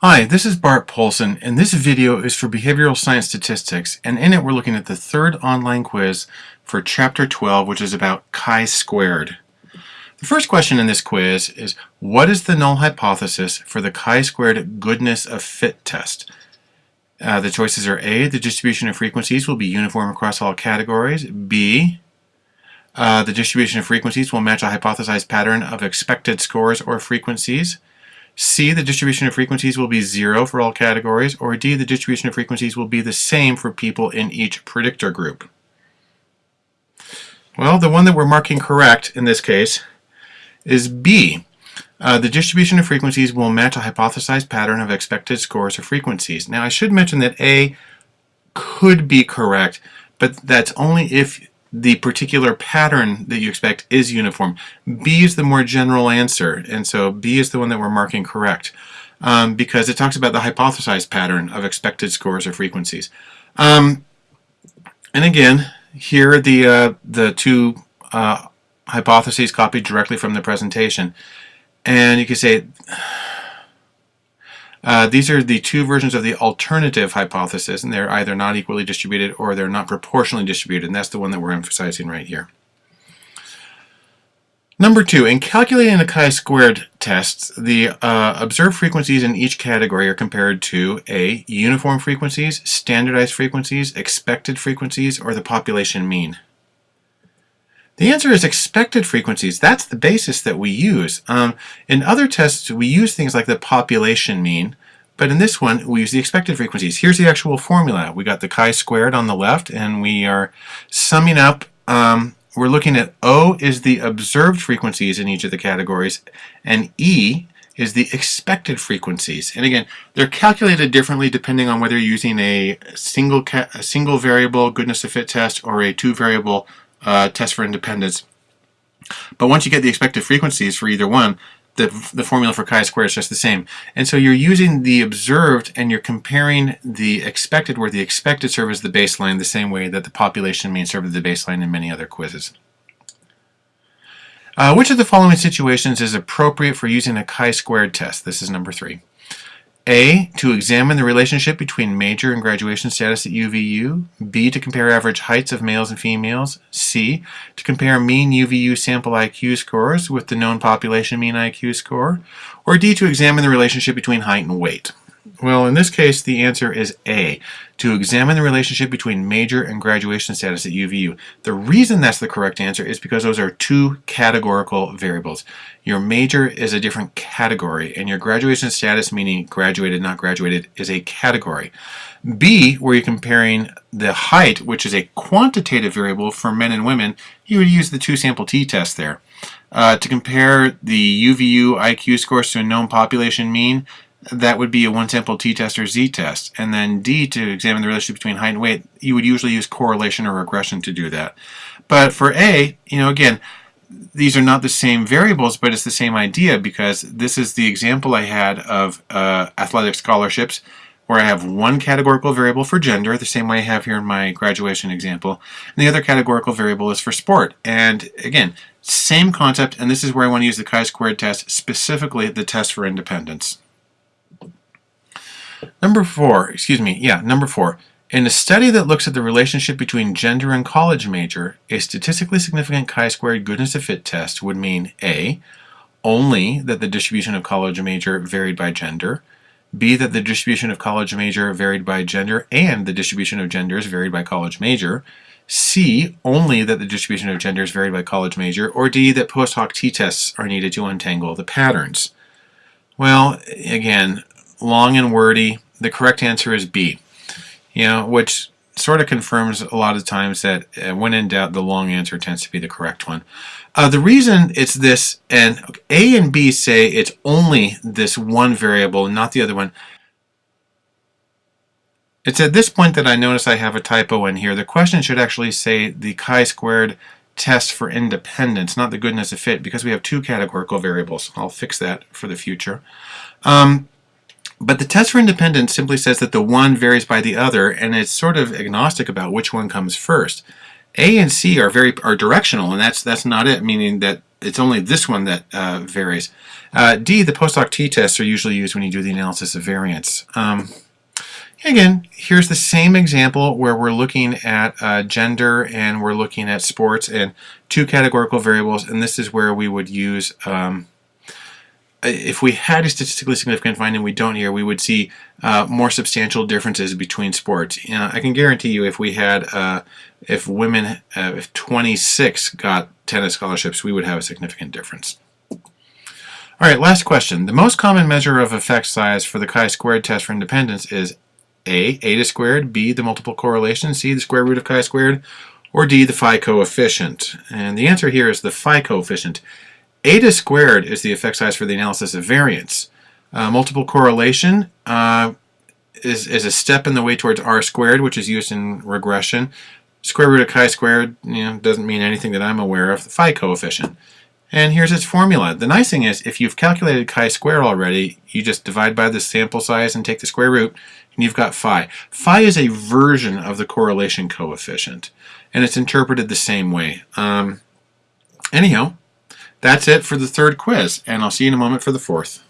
Hi, this is Bart Poulson, and this video is for Behavioral Science Statistics, and in it we're looking at the third online quiz for Chapter 12, which is about chi-squared. The first question in this quiz is, what is the null hypothesis for the chi-squared goodness of fit test? Uh, the choices are A, the distribution of frequencies will be uniform across all categories, B, uh, the distribution of frequencies will match a hypothesized pattern of expected scores or frequencies, C, the distribution of frequencies will be zero for all categories, or D, the distribution of frequencies will be the same for people in each predictor group. Well, the one that we're marking correct in this case is B. Uh, the distribution of frequencies will match a hypothesized pattern of expected scores or frequencies. Now, I should mention that A could be correct, but that's only if the particular pattern that you expect is uniform. B is the more general answer, and so B is the one that we're marking correct um, because it talks about the hypothesized pattern of expected scores or frequencies. Um, and again, here the, uh, the two uh, hypotheses copied directly from the presentation. And you can say, uh, these are the two versions of the alternative hypothesis, and they're either not equally distributed or they're not proportionally distributed, and that's the one that we're emphasizing right here. Number two, in calculating the chi-squared tests, the uh, observed frequencies in each category are compared to A. Uniform frequencies, standardized frequencies, expected frequencies, or the population mean. The answer is expected frequencies. That's the basis that we use. Um, in other tests, we use things like the population mean, but in this one, we use the expected frequencies. Here's the actual formula. We got the chi-squared on the left, and we are summing up. Um, we're looking at O is the observed frequencies in each of the categories, and E is the expected frequencies. And again, they're calculated differently depending on whether you're using a single, a single variable goodness of fit test or a two variable uh, test for independence. But once you get the expected frequencies for either one, the, the formula for chi-squared is just the same. And so you're using the observed and you're comparing the expected where the expected serve as the baseline the same way that the population mean served as the baseline in many other quizzes. Uh, which of the following situations is appropriate for using a chi-squared test? This is number three. A. To examine the relationship between major and graduation status at UVU. B. To compare average heights of males and females. C. To compare mean UVU sample IQ scores with the known population mean IQ score. Or D. To examine the relationship between height and weight. Well, in this case, the answer is A, to examine the relationship between major and graduation status at UVU. The reason that's the correct answer is because those are two categorical variables. Your major is a different category, and your graduation status, meaning graduated, not graduated, is a category. B, where you're comparing the height, which is a quantitative variable for men and women, you would use the two-sample t-test there. Uh, to compare the UVU IQ scores to a known population mean, that would be a one sample t-test or z-test. And then D, to examine the relationship between height and weight, you would usually use correlation or regression to do that. But for A, you know, again, these are not the same variables, but it's the same idea because this is the example I had of uh, athletic scholarships where I have one categorical variable for gender, the same way I have here in my graduation example, and the other categorical variable is for sport. And again, same concept, and this is where I want to use the chi-squared test, specifically the test for independence. Number four, excuse me, yeah, number four. In a study that looks at the relationship between gender and college major, a statistically significant chi-squared goodness of fit test would mean A, only that the distribution of college major varied by gender, B, that the distribution of college major varied by gender and the distribution of genders varied by college major, C, only that the distribution of genders varied by college major, or D, that post hoc t-tests are needed to untangle the patterns. Well, again, long and wordy. The correct answer is B. You know, which sort of confirms a lot of times that uh, when in doubt, the long answer tends to be the correct one. Uh, the reason it's this, and A and B say it's only this one variable, not the other one. It's at this point that I notice I have a typo in here. The question should actually say the chi-squared test for independence, not the goodness of fit, because we have two categorical variables. I'll fix that for the future. Um, but the test for independence simply says that the one varies by the other, and it's sort of agnostic about which one comes first. A and C are very are directional, and that's that's not it, meaning that it's only this one that uh, varies. Uh, D, the post hoc t-tests are usually used when you do the analysis of variance. Um, again, here's the same example where we're looking at uh, gender and we're looking at sports and two categorical variables, and this is where we would use um, if we had a statistically significant finding, we don't here, we would see uh, more substantial differences between sports. You know, I can guarantee you if we had, uh, if women, uh, if 26 got tennis scholarships, we would have a significant difference. All right, last question. The most common measure of effect size for the chi-squared test for independence is A, eta squared, B, the multiple correlation, C, the square root of chi-squared, or D, the phi coefficient. And the answer here is the phi coefficient. Eta squared is the effect size for the analysis of variance. Uh, multiple correlation uh, is, is a step in the way towards r squared, which is used in regression. Square root of chi squared you know, doesn't mean anything that I'm aware of. The phi coefficient. And here's its formula. The nice thing is, if you've calculated chi square already, you just divide by the sample size and take the square root, and you've got phi. Phi is a version of the correlation coefficient, and it's interpreted the same way. Um, anyhow, that's it for the third quiz, and I'll see you in a moment for the fourth.